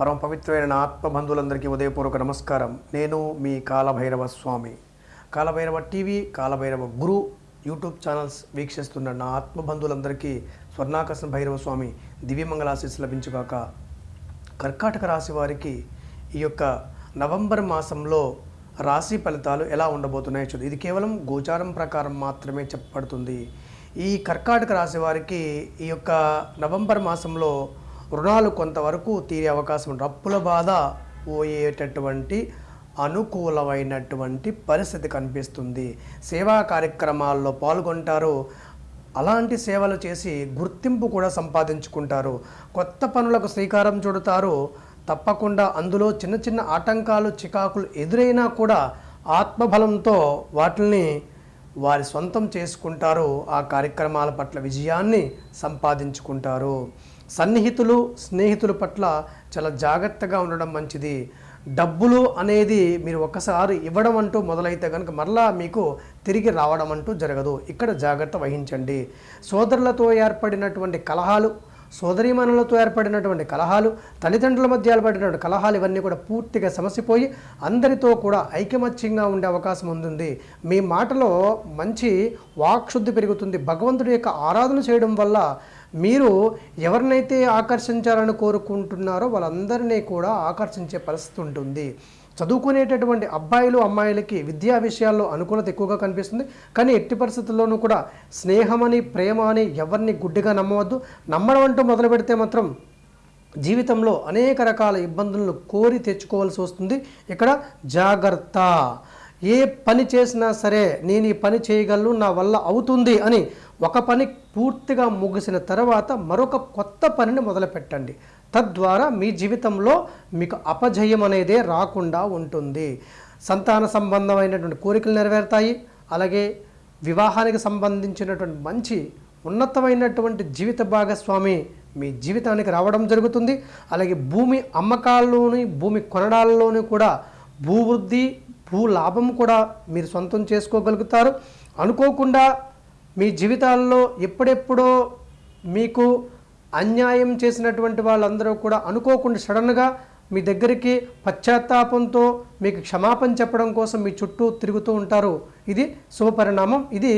పరమ పవిత్రమైన నా ఆత్మబంధువులందరికీ ఉదయపూర్వక నమస్కారం. నేను మీ Kalabhairava Swami. Kalabhairava TV Kalabhairava Guru YouTube channels వీక్షిస్తున్న నా ఆత్మబంధువులందరికీ స్వర్ణాకర్షణ భైరవ స్వామి దివ్యమంగళాశీస్సు లభించుగాక. కర్కాటక రాశి వారికి ఈ యొక్క నవంబర్ మాసంలో రాశి ఫలితాలు ఎలా ఉండబోతున్నాయో చూద్దాం ఇది కేవలం గోచారం ప్రకారం మాత్రమే చెప్పబడుతుంది. ఈ కర్కాటక రాశి వారికి ఈ యొక్క నవంబర్ మాసంలో రుణాలు కొంతవరకు తీరే అవకాశం ఉంది. అప్పుల బాధ పోయేటటువంటి అనుకూలమైనటువంటి పరిస్థితి కనిపిస్తుంది. సేవా కార్యక్రమాల్లో పాల్గొంటారు. అలాంటి సేవలు చేసి గుర్తింపు కూడా సంపాదించుకుంటారు. కొత్త పనులకు శ్రీకారం చుడతారు. తప్పకుండా అందులో చిన్న చిన్న ఆటంకాలు చికాకులు ఎదురైనా కూడా ఆత్మబలంతో వాటిని వారి సొంతం చేసుకుంటారు ఆ కార్యక్రమాల పట్ల విజయాన్ని సంపాదించుకుంటారు. సన్నిహితులు స్నేహితుల పట్ల చాలా జాగ్రత్తగా ఉండడం మంచిది. డబ్బులు అనేది మీరు ఒకసారి ఇవ్వడం అంటూ మొదలైతే కనుక మరలా మీకు తిరిగి రావడం అంటూ జరగదు. ఇక్కడ జాగ్రత్త వహించండి. సోదరులతో ఏర్పడినటువంటి కలహాలు సోదరీమణులతో ఏర్పడినటువంటి కలహాలు తల్లిదండ్రుల మధ్య ఏర్పడినటువంటి కలహాలు ఇవన్నీ కూడా పూర్తిగా సమసిపోయి అందరితో కూడా ఐకమత్యంగా ఉండే అవకాశం ఉంటుంది మీ మాటలో మంచి వాక్శుద్ధి పెరుగుతుంది. భగవంతుడి యొక్క ఆరాధన చేయడం వల్ల మీరు ఎవరినైతే ఆకర్షించాలని కోరుకుంటున్నారో వాళ్ళందరినీ కూడా ఆకర్షించే పరిస్థితి ఉంటుంది. చదువుకునేటటువంటి అబ్బాయిలు అమ్మాయిలకి విద్యా విషయాల్లో అనుకూలత ఎక్కువగా కనిపిస్తుంది. కానీ ఎట్టి పరిస్థితుల్లోనూ కూడా స్నేహమని ప్రేమ అని ఎవరిని గుడ్డిగా నమ్మవద్దు. నమ్మడం అంటూ మొదలు పెడితే మాత్రం జీవితంలో అనేక రకాల ఇబ్బందులను కోరి తెచ్చుకోవాల్సి వస్తుంది. ఇక్కడ జాగ్రత్త. ఏ పని చేసినా సరే నేను ఈ పని చేయగలను నా వల్ల అవుతుంది అని ఒక పని పూర్తిగా ముగిసిన తర్వాత మరొక కొత్త పనిని మొదలుపెట్టండి. తద్వారా మీ జీవితంలో మీకు అపజయం అనేదే రాకుండా ఉంటుంది. సంతాన సంబంధమైనటువంటి కోరికలు నెరవేరుతాయి. అలాగే వివాహానికి సంబంధించినటువంటి మంచి ఉన్నతమైనటువంటి జీవిత భాగస్వామి మీ జీవితానికి రావడం జరుగుతుంది. అలాగే భూమి అమ్మకాల్లోని భూమి కొనడాల్లోని కూడా భూవృద్ధి భూ లాభం కూడా మీరు సొంతం చేసుకోగలుగుతారు. అనుకోకుండా మీ జీవితాల్లో ఎప్పుడెప్పుడో మీకు అన్యాయం చేసినటువంటి వాళ్ళందరూ కూడా అనుకోకుండా సడన్గా మీ దగ్గరికి పశ్చాత్తాపంతో మీకు క్షమాపణ చెప్పడం కోసం మీ చుట్టూ తిరుగుతూ ఉంటారు. ఇది శుభపరిణామం. ఇది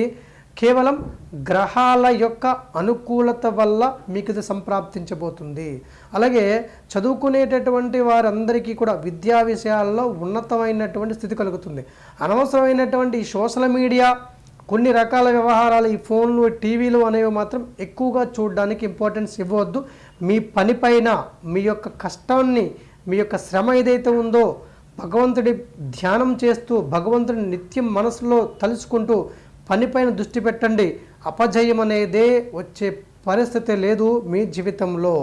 కేవలం గ్రహాల యొక్క అనుకూలత వల్ల మీకు ఇది సంప్రాప్తించబోతుంది. అలాగే చదువుకునేటటువంటి వారందరికీ కూడా విద్యా విషయాల్లో ఉన్నతమైనటువంటి స్థితి కలుగుతుంది. అనవసరమైనటువంటి సోషల్ మీడియా కొన్ని రకాల వ్యవహారాలు ఈ ఫోన్లు టీవీలు అనేవి మాత్రం ఎక్కువగా చూడడానికి ఇంపార్టెన్స్ ఇవ్వవద్దు. మీ పనిపైన మీ యొక్క కష్టాన్ని మీ యొక్క శ్రమ ఏదైతే ఉందో భగవంతుడి ధ్యానం చేస్తూ భగవంతుడిని నిత్యం మనసులో తలుచుకుంటూ పనిపైన దృష్టి పెట్టండి. అపజయం అనేదే వచ్చే పరిస్థితి లేదు మీ జీవితంలో.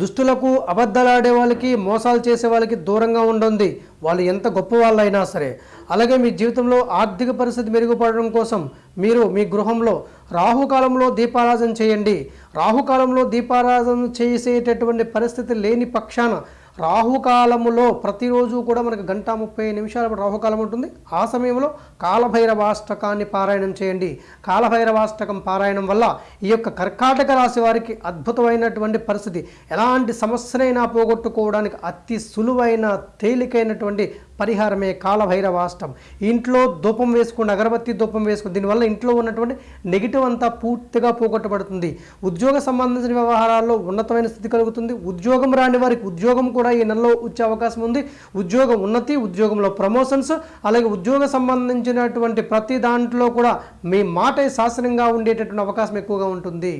దుస్తులకు అబద్ధాలాడే వాళ్ళకి మోసాలు చేసే వాళ్ళకి దూరంగా ఉండండి. వాళ్ళు ఎంత గొప్ప వాళ్ళైనా సరే. అలాగే మీ జీవితంలో ఆర్థిక పరిస్థితి మెరుగుపడడం కోసం మీరు మీ గృహంలో రాహుకాలంలో దీపారాధన చేయండి. రాహుకాలంలో దీపారాధన చేసేటటువంటి పరిస్థితి లేని పక్షాన రాహుకాలములో ప్రతిరోజు కూడా మనకు గంట ముప్పై నిమిషాల రాహుకాలం ఉంటుంది. ఆ సమయంలో కాలభైరవాష్టకాన్ని పారాయణం చేయండి. కాలభైరవాష్టకం పారాయణం వల్ల ఈ యొక్క కర్కాటక రాశి వారికి అద్భుతమైనటువంటి పరిస్థితి. ఎలాంటి సమస్యనైనా పోగొట్టుకోవడానికి అతి సులువైన తేలికైనటువంటి పరిహారమే కాలభైరవాష్టం. ఇంట్లో ధూపం వేసుకుని అగరబత్తి ధూపం వేసుకుని దీనివల్ల ఇంట్లో ఉన్నటువంటి నెగిటివ్ అంతా పూర్తిగా పోగొట్టబడుతుంది. ఉద్యోగ సంబంధించిన వ్యవహారాల్లో ఉన్నతమైన స్థితి కలుగుతుంది. ఉద్యోగం రాని వారికి ఉద్యోగం కూడా ఈ నెలలో వచ్చే అవకాశం ఉంది. ఉద్యోగ ఉన్నతి ఉద్యోగంలో ప్రమోషన్స్ అలాగే ఉద్యోగ సంబంధించినటువంటి ప్రతి దాంట్లో కూడా మీ మాట శాసనంగా ఉండేటటువంటి అవకాశం ఎక్కువగా ఉంటుంది.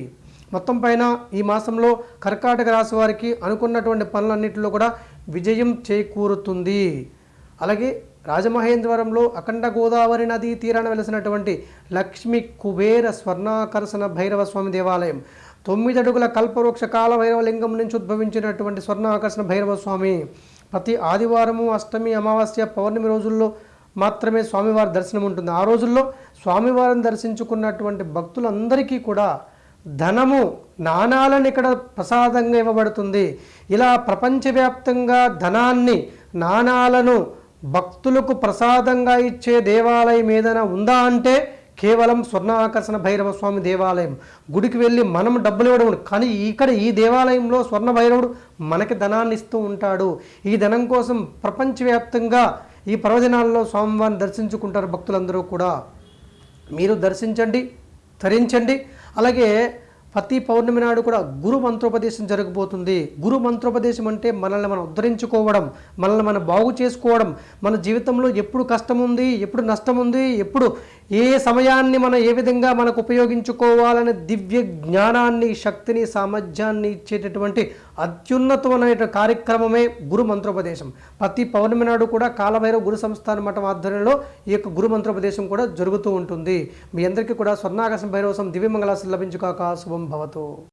మొత్తం పైన ఈ మాసంలో కర్కాటక రాశి వారికి అనుకున్నటువంటి పనులన్నింటిలో కూడా విజయం చేకూరుతుంది. అలాగే రాజమహేంద్రవరంలో అఖండ గోదావరి నదీ తీరాన వెలిసినటువంటి లక్ష్మి కుబేర స్వర్ణాకర్షణ భైరవ స్వామి దేవాలయం. తొమ్మిది అడుగుల కల్పవృక్ష కాల భైరవ లింగం నుంచి ఉద్భవించినటువంటి స్వర్ణాకర్షణ భైరవ స్వామి ప్రతి ఆదివారము అష్టమి అమావాస్య పౌర్ణమి రోజుల్లో మాత్రమే స్వామివారి దర్శనం ఉంటుంది. ఆ రోజుల్లో స్వామివారిని దర్శించుకున్నటువంటి భక్తులందరికీ కూడా ధనము నాణాలను ఇక్కడ ప్రసాదంగా ఇవ్వబడుతుంది. ఇలా ప్రపంచవ్యాప్తంగా ధనాన్ని నాణాలను భక్తులకు ప్రసాదంగా ఇచ్చే దేవాలయం ఏదైనా ఉందా అంటే కేవలం స్వర్ణాకర్షణ భైరవ స్వామి దేవాలయం. గుడికి వెళ్ళి మనం డబ్బులు ఇవ్వడం కానీ ఇక్కడ ఈ దేవాలయంలో స్వర్ణ భైరవుడు మనకి ధనాన్ని ఇస్తూ ఉంటాడు. ఈ ధనం కోసం ప్రపంచవ్యాప్తంగా ఈ పర్వదినాల్లో స్వామివారిని దర్శించుకుంటారు భక్తులందరూ కూడా. మీరు దర్శించండి ధరించండి. అలాగే ప్రతి పౌర్ణమి నాడు కూడా గురు మంత్రోపదేశం జరగబోతుంది. గురు మంత్రోపదేశం అంటే మనల్ని మనం ఉద్ధరించుకోవడం మనల్ని మనం బాగు చేసుకోవడం మన జీవితంలో ఎప్పుడు కష్టం ఉంది ఎప్పుడు నష్టం ఉంది ఎప్పుడు ఏ సమయాన్ని మనం ఏ విధంగా మనకు ఉపయోగించుకోవాలనే దివ్య జ్ఞానాన్ని శక్తిని సామర్థ్యాన్ని ఇచ్చేటటువంటి అత్యున్నతమైన కార్యక్రమమే గురు మంత్రోపదేశం. ప్రతి పౌర్ణమి నాడు కూడా కాలభైరవ గురు సంస్థాన మఠం ఆధ్వర్యంలో ఈ యొక్క గురు మంత్రోపదేశం కూడా జరుగుతూ ఉంటుంది. మీ అందరికీ కూడా స్వర్ణాకాశం భైరవసం దివ్యమంగళాశం లభించుకాక శుభం భవతు.